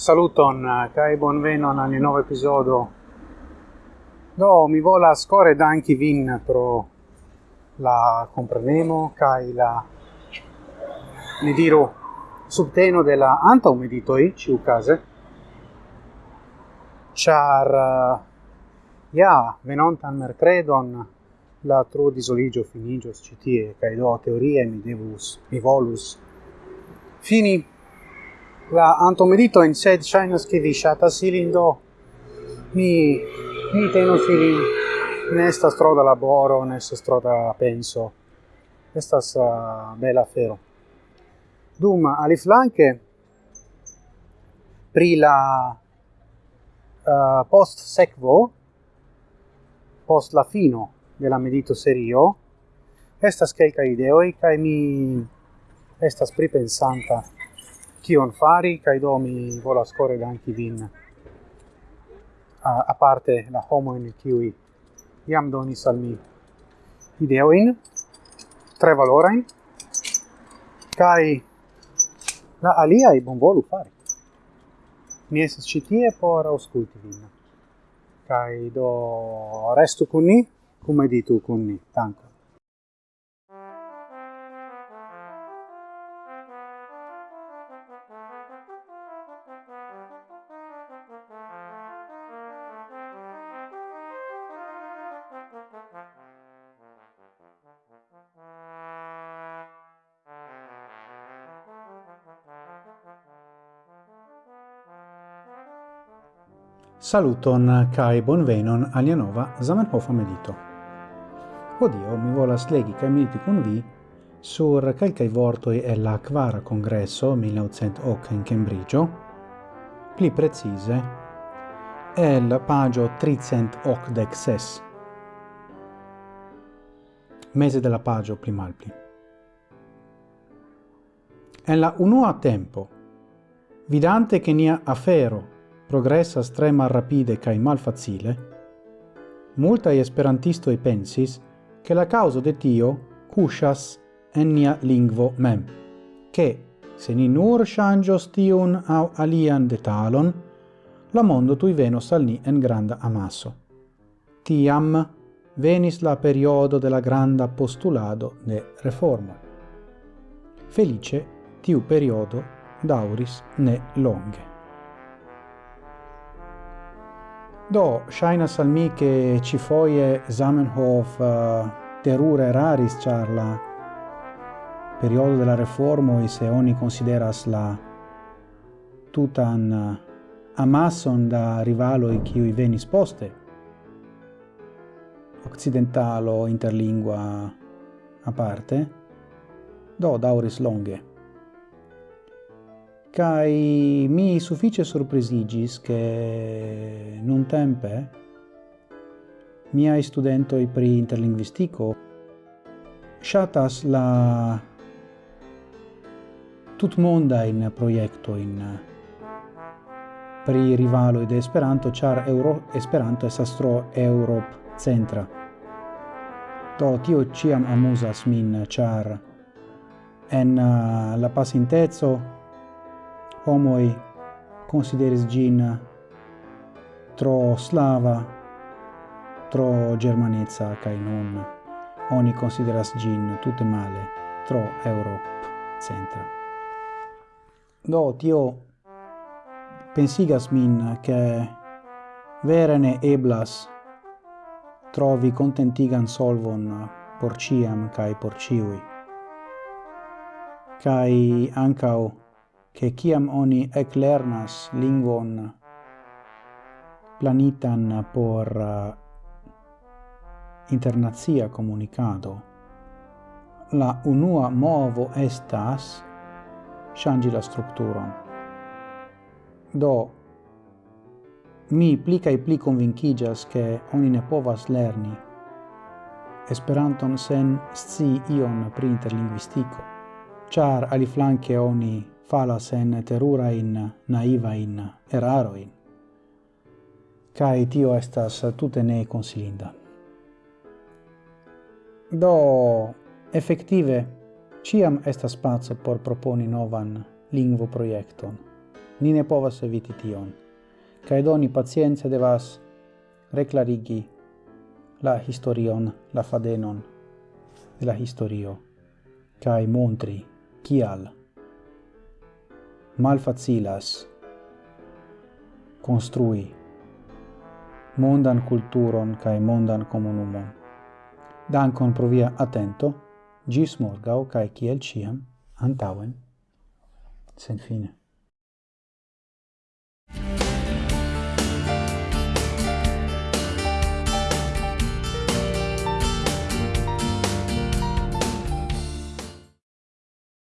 Saluton eh, kai bonvenon al nuovo episodio. Do mi vola score danki vin pro la comprenemo kai la ne diro subteno della anta meditoi ciu case. Char eh, ja venontan mercredon la tro disoligio finigios citie, kai do teorie mi devus, mi volus, fini la antomedito in sed shainas che vi shata silindo mi mi teno ilin. Nesta stroda laboro nesta stroda penso. Questa uh, ah, bella fero dum aliflanke pri la ah, uh, post secvo post la fino della medito serio estas kelka ideoi kai mi estas pripensanta kion fari, kaj do mi volas kore danki vin a, parte la homo in kiui iam donis al mi ideoin, tre valorain, kai la aliai bonvolu fari. Mi esas citie por ausculti vin. Kai do restu con ni, come editu con ni. tanto Saluton kai bonvenon alia nova Zamenhof medito. Odio mi volas legi kai mediti kun vi sur kelkai vortoi e la quara congresso 1908 in Cambridge, pli precise, el pagio 386. Mese della pagio pli malpli. En la unua tempo, vidante che nia afero progressas tre malrapide cae malfacile, multai esperantistoi pensis che la causa de tio cuscias en nia lingvo mem, che, se ni nur shangios tiun au alian detalon, la mondo tui venos al ni en granda amasso. Tiam venis la periodo della granda postulado de reforma. Felice tiu periodo dauris ne longe. Do, shaina al mi che ci foie Zamenhof uh, terure raris char la periodo della reformo e se oni consideras la tutan uh, amason da chi i venis poste. Occidentalo, interlingua a parte, do dauris longe kai mi suffice surprisigis che non tempe mia studento i pri interlinguistico shatas la tut monda in proiecto in pri rivalo de Esperanto char Euro Esperanto estas tro Europ centra to tio ciam amusas min char en la pasintezo homoi consideris gin tro slava, tro germanezza, cae non oni consideras gin tutte male, tro Europe centra. Do, tio pensigas min che verene eblas trovi contentigan solvon por ciam cae por ciui. Cae ancao che ciam oni ec lernas lingvon planitan por uh, internazia comunicado, la unua movo estas changi la structuron. Do, mi pli cae pli convincigas che oni ne povas lerni Esperanton sen sci ion pri interlinguistico, char aliflanque oni falas en terura in naiva in eraro in. Kai tio estas tute ne consilinda. Do effettive ciam estas spazio por proponi novan lingvo projekton ni ne povas eviti tion. Kai doni pacience devas reclarigi la historion la fadenon de la historio. Kai montri kial malfacilas construi mondan culturon kai mondan comunumon. Dankon pro via atento, gis morgau kaj kiel ciam, antauen, sen fine.